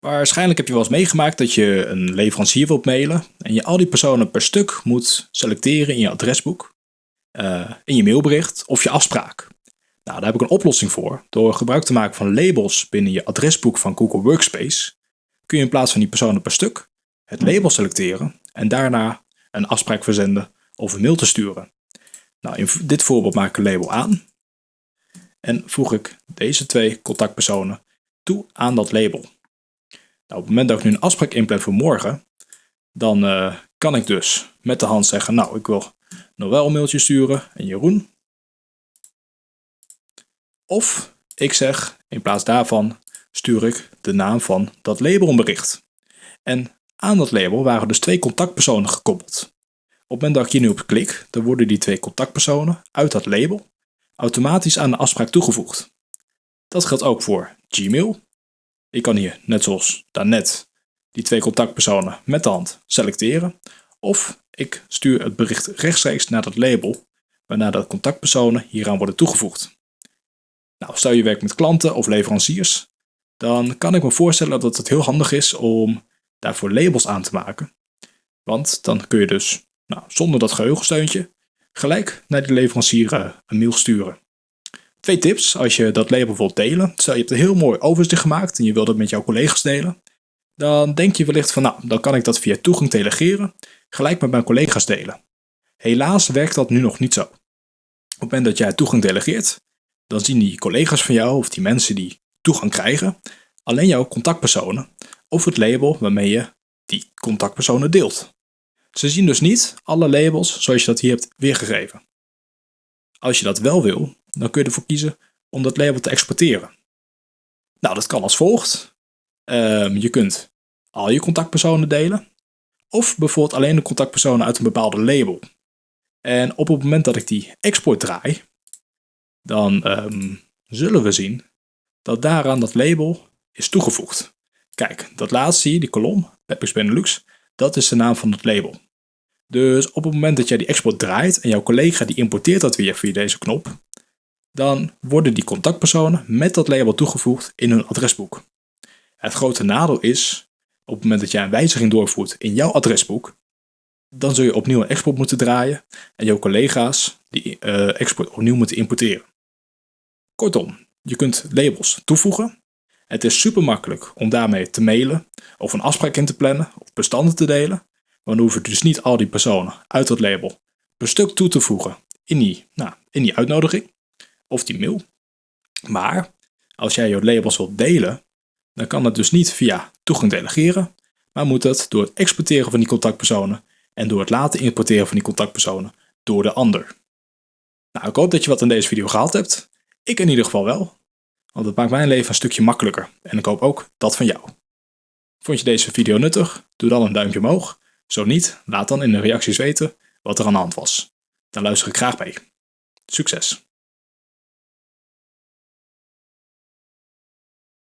Waarschijnlijk heb je wel eens meegemaakt dat je een leverancier wilt mailen en je al die personen per stuk moet selecteren in je adresboek, uh, in je mailbericht of je afspraak. Nou, daar heb ik een oplossing voor. Door gebruik te maken van labels binnen je adresboek van Google Workspace kun je in plaats van die personen per stuk het label selecteren en daarna een afspraak verzenden of een mail te sturen. Nou, in dit voorbeeld maak ik een label aan en voeg ik deze twee contactpersonen toe aan dat label. Nou, op het moment dat ik nu een afspraak inplan voor morgen, dan uh, kan ik dus met de hand zeggen, nou ik wil Noël een mailtje sturen en Jeroen. Of ik zeg, in plaats daarvan stuur ik de naam van dat label een bericht. En aan dat label waren dus twee contactpersonen gekoppeld. Op het moment dat ik hier nu op klik, dan worden die twee contactpersonen uit dat label automatisch aan de afspraak toegevoegd. Dat geldt ook voor Gmail. Ik kan hier, net zoals daarnet, die twee contactpersonen met de hand selecteren. Of ik stuur het bericht rechtstreeks naar dat label, waarna de contactpersonen hieraan worden toegevoegd. Nou, stel je werkt met klanten of leveranciers, dan kan ik me voorstellen dat het heel handig is om daarvoor labels aan te maken. Want dan kun je dus, nou, zonder dat geheugensteuntje, gelijk naar die leverancier eh, een mail sturen. Twee tips als je dat label wilt delen. Stel je hebt een heel mooi overzicht gemaakt en je wilt het met jouw collega's delen. Dan denk je wellicht van nou, dan kan ik dat via toegang delegeren, gelijk met mijn collega's delen. Helaas werkt dat nu nog niet zo. Op het moment dat jij toegang delegeert, dan zien die collega's van jou of die mensen die toegang krijgen, alleen jouw contactpersonen of het label waarmee je die contactpersonen deelt. Ze zien dus niet alle labels zoals je dat hier hebt weergegeven. Als je dat wel wil, dan kun je ervoor kiezen om dat label te exporteren. Nou, dat kan als volgt. Ehm, je kunt al je contactpersonen delen. Of bijvoorbeeld alleen de contactpersonen uit een bepaalde label. En op het moment dat ik die export draai, dan ehm, zullen we zien dat daaraan dat label is toegevoegd. Kijk, dat laatste zie die kolom, Pepix Benelux, dat is de naam van het label. Dus op het moment dat jij die export draait en jouw collega die importeert dat weer via deze knop, dan worden die contactpersonen met dat label toegevoegd in hun adresboek. Het grote nadeel is, op het moment dat jij een wijziging doorvoert in jouw adresboek, dan zul je opnieuw een export moeten draaien en jouw collega's die uh, export opnieuw moeten importeren. Kortom, je kunt labels toevoegen. Het is super makkelijk om daarmee te mailen of een afspraak in te plannen of bestanden te delen. Maar dan hoef je dus niet al die personen uit dat label per stuk toe te voegen in die, nou, in die uitnodiging of die mail. Maar als jij je labels wilt delen, dan kan het dus niet via toegang delegeren, maar moet het door het exporteren van die contactpersonen en door het laten importeren van die contactpersonen door de ander. Nou, ik hoop dat je wat aan deze video gehaald hebt. Ik in ieder geval wel, want het maakt mijn leven een stukje makkelijker en ik hoop ook dat van jou. Vond je deze video nuttig? Doe dan een duimpje omhoog. Zo niet, laat dan in de reacties weten wat er aan de hand was. Dan luister ik graag mee. Succes!